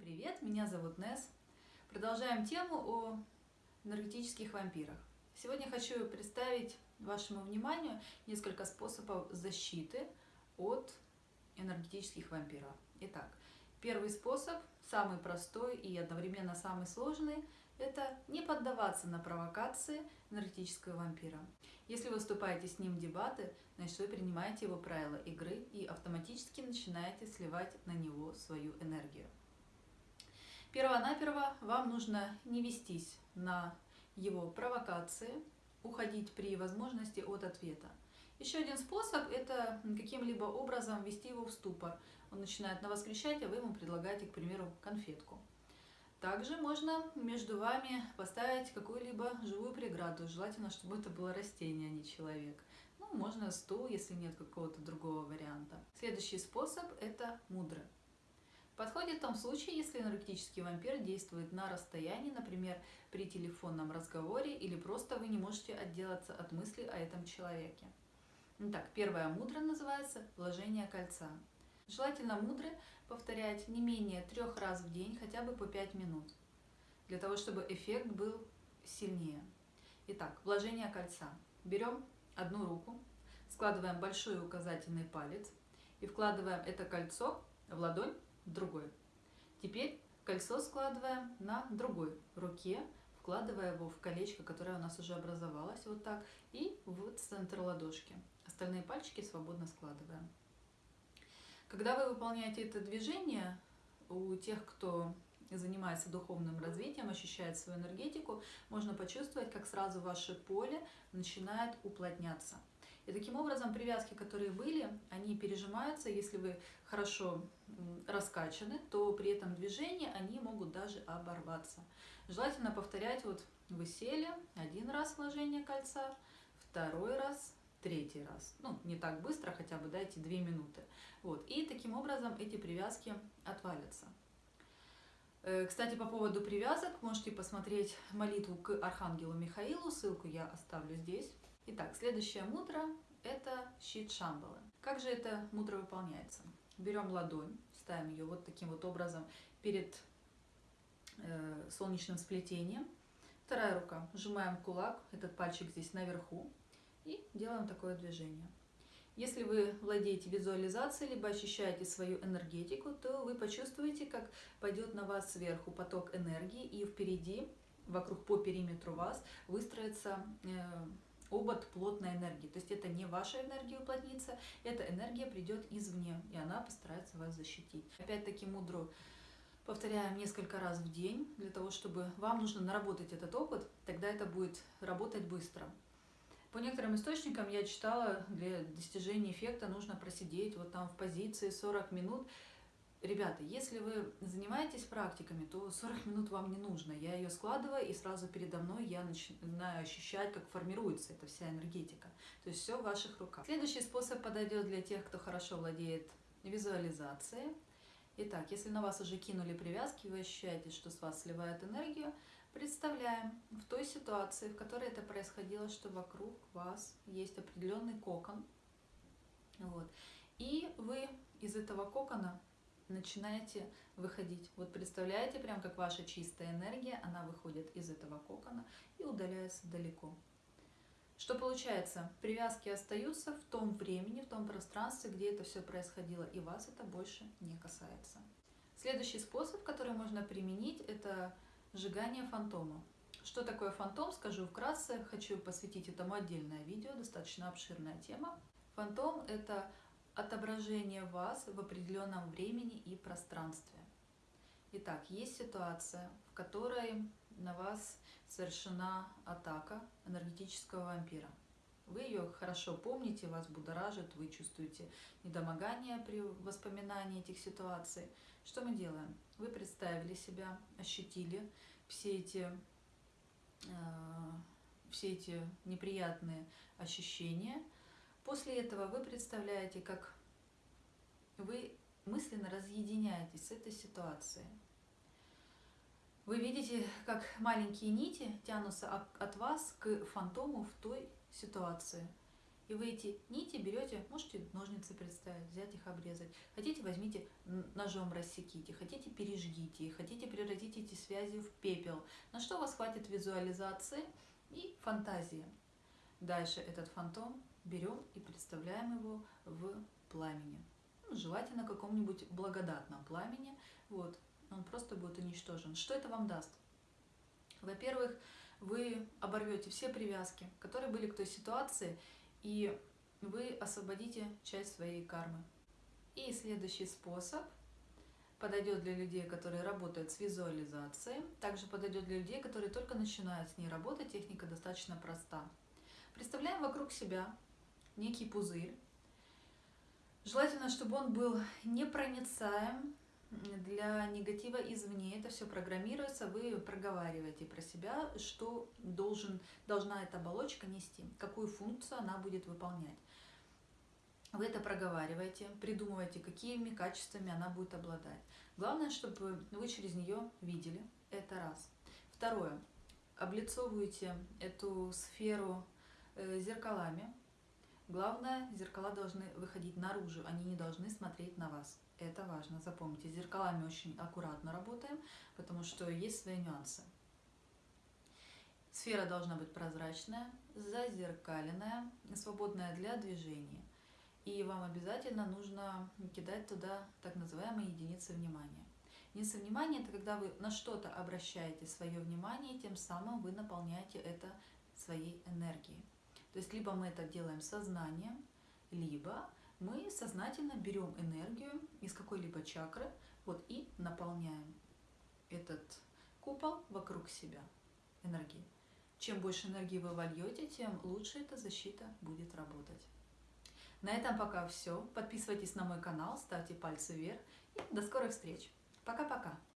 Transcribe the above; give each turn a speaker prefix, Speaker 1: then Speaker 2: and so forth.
Speaker 1: Привет, меня зовут Нес. Продолжаем тему о энергетических вампирах. Сегодня хочу представить вашему вниманию несколько способов защиты от энергетических вампиров. Итак, первый способ, самый простой и одновременно самый сложный, это не поддаваться на провокации энергетического вампира. Если вы вступаете с ним в дебаты, значит вы принимаете его правила игры и автоматически начинаете сливать на него свою энергию. Первонаперво вам нужно не вестись на его провокации, уходить при возможности от ответа. Еще один способ – это каким-либо образом ввести его в ступор. Он начинает на вас кричать, а вы ему предлагаете, к примеру, конфетку. Также можно между вами поставить какую-либо живую преграду. Желательно, чтобы это было растение, а не человек. Ну, можно стул, если нет какого-то другого варианта. Следующий способ – это мудрый. Подходит в том случае, если энергетический вампир действует на расстоянии, например, при телефонном разговоре, или просто вы не можете отделаться от мысли о этом человеке. Итак, первая мудра называется «вложение кольца». Желательно мудро повторять не менее трех раз в день, хотя бы по 5 минут, для того, чтобы эффект был сильнее. Итак, вложение кольца. Берем одну руку, складываем большой указательный палец и вкладываем это кольцо в ладонь другой. Теперь кольцо складываем на другой руке, вкладывая его в колечко, которое у нас уже образовалось, вот так, и в центр ладошки. Остальные пальчики свободно складываем. Когда вы выполняете это движение, у тех, кто занимается духовным развитием, ощущает свою энергетику, можно почувствовать, как сразу ваше поле начинает уплотняться. И таким образом привязки, которые были, они пережимаются. Если вы хорошо раскачаны, то при этом движении они могут даже оборваться. Желательно повторять, вот вы сели, один раз вложение кольца, второй раз, третий раз. Ну, не так быстро, хотя бы дайте две минуты. Вот. И таким образом эти привязки отвалятся. Э, кстати, по поводу привязок, можете посмотреть молитву к Архангелу Михаилу, ссылку я оставлю здесь. Итак, следующая мудра – это щит Шамбалы. Как же эта мудра выполняется? Берем ладонь, ставим ее вот таким вот образом перед э, солнечным сплетением. Вторая рука, сжимаем кулак, этот пальчик здесь наверху, и делаем такое движение. Если вы владеете визуализацией, либо ощущаете свою энергетику, то вы почувствуете, как пойдет на вас сверху поток энергии, и впереди, вокруг по периметру вас, выстроится э, обод плотной энергии. То есть это не ваша энергия уплотнится, эта энергия придет извне, и она постарается вас защитить. Опять-таки мудро повторяем несколько раз в день, для того, чтобы вам нужно наработать этот опыт, тогда это будет работать быстро. По некоторым источникам я читала, для достижения эффекта нужно просидеть вот там в позиции 40 минут. Ребята, если вы занимаетесь практиками, то 40 минут вам не нужно. Я ее складываю, и сразу передо мной я начинаю ощущать, как формируется эта вся энергетика. То есть все в ваших руках. Следующий способ подойдет для тех, кто хорошо владеет визуализацией. Итак, если на вас уже кинули привязки, вы ощущаете, что с вас сливает энергию, представляем в той ситуации, в которой это происходило, что вокруг вас есть определенный кокон. Вот. И вы из этого кокона начинаете выходить. Вот представляете, прям как ваша чистая энергия, она выходит из этого кокона и удаляется далеко. Что получается? Привязки остаются в том времени, в том пространстве, где это все происходило, и вас это больше не касается. Следующий способ, который можно применить, это сжигание фантома. Что такое фантом, скажу вкратце, хочу посвятить этому отдельное видео, достаточно обширная тема. Фантом – это отображение вас в определенном времени и пространстве. Итак, есть ситуация, в которой на вас совершена атака энергетического вампира. Вы ее хорошо помните, вас будоражит, вы чувствуете недомогание при воспоминании этих ситуаций. Что мы делаем? Вы представили себя, ощутили все эти, э, все эти неприятные ощущения – После этого вы представляете, как вы мысленно разъединяетесь с этой ситуацией. Вы видите, как маленькие нити тянутся от вас к фантому в той ситуации. И вы эти нити берете, можете ножницы представить, взять их, обрезать. Хотите, возьмите ножом рассеките, хотите, пережгите. хотите превратить эти связи в пепел, на что у вас хватит визуализации и фантазии. Дальше этот фантом берем и представляем его в пламени. Ну, желательно каком-нибудь благодатном пламени. Вот, он просто будет уничтожен. Что это вам даст? Во-первых, вы оборвете все привязки, которые были к той ситуации, и вы освободите часть своей кармы. И следующий способ подойдет для людей, которые работают с визуализацией, также подойдет для людей, которые только начинают с ней работать. Техника достаточно проста. Представляем вокруг себя некий пузырь. Желательно, чтобы он был непроницаем для негатива извне. Это все программируется, вы проговариваете про себя, что должен, должна эта оболочка нести, какую функцию она будет выполнять. Вы это проговариваете, придумываете, какими качествами она будет обладать. Главное, чтобы вы через нее видели. Это раз. Второе. Облицовываете эту сферу Э, зеркалами. Главное, зеркала должны выходить наружу, они не должны смотреть на вас. Это важно, запомните. С зеркалами очень аккуратно работаем, потому что есть свои нюансы. Сфера должна быть прозрачная, зазеркаленная, свободная для движения. И вам обязательно нужно кидать туда так называемые единицы внимания. Единица внимания – это когда вы на что-то обращаете свое внимание, тем самым вы наполняете это своей энергией. То есть либо мы это делаем сознанием, либо мы сознательно берем энергию из какой-либо чакры вот, и наполняем этот купол вокруг себя энергией. Чем больше энергии вы вольете, тем лучше эта защита будет работать. На этом пока все. Подписывайтесь на мой канал, ставьте пальцы вверх и до скорых встреч. Пока-пока.